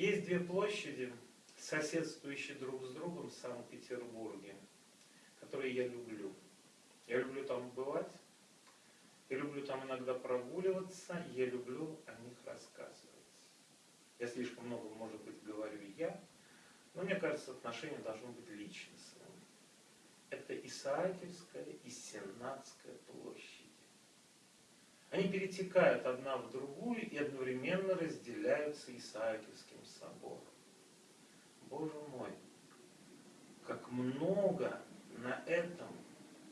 Есть две площади, соседствующие друг с другом в Санкт-Петербурге, которые я люблю. Я люблю там бывать, я люблю там иногда прогуливаться, я люблю о них рассказывать. Я слишком много, может быть, говорю я, но мне кажется, отношения должны быть личностными. Это Исаакиевская и Сенатская площади. Они перетекают одна в другую и одновременно разделяются Исаакиевским собором. Боже мой, как много на этом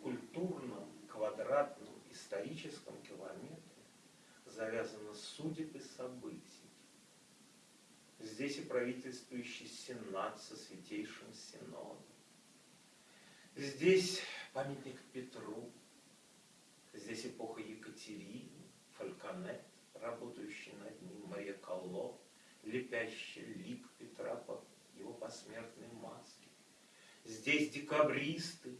культурном, квадратном, историческом километре завязано судеб и событий. Здесь и правительствующий сенат со святейшим синодом. Здесь памятник Петру. Здесь эпоха Екатерины, лепящий лик Петра по его посмертной маске. Здесь декабристы,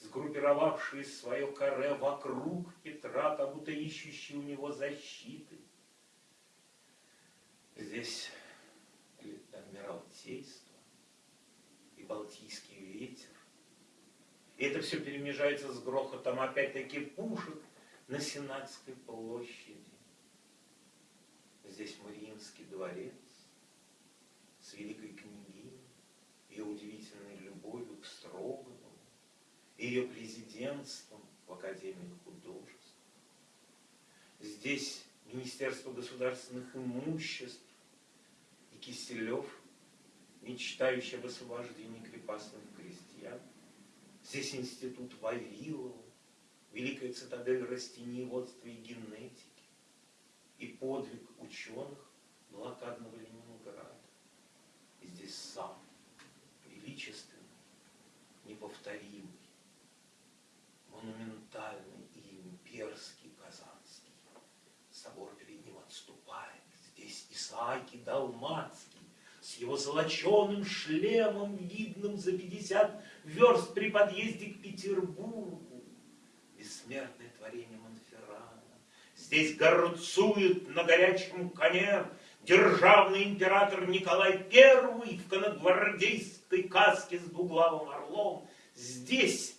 сгруппировавшие свое каре вокруг Петра, как будто ищущие у него защиты. Здесь Адмиралтейство и Балтийский ветер. И это все перемежается с грохотом опять-таки пушек на Сенатской площади. Здесь Мариинский дворец с великой княгиней, ее удивительной любовью к Строганову, ее президентством в Академии художеств. Здесь Министерство государственных имуществ и Киселев, мечтающий об освобождении крепостных крестьян. Здесь институт Вавилова, великая цитадель растениеводства и генетики, и подвиг ученых блокадного Ленинграда. И здесь сам, величественный, неповторимый, монументальный и имперский Казанский. Собор перед ним отступает. Здесь Исааки Далмацкий с его золоченым шлемом, видным за пятьдесят верст при подъезде к Петербургу. Бессмертное творение Монферрана. Здесь горцует на горячем коне державный император Николай I в коногвардейской каске с двуглавым орлом. Здесь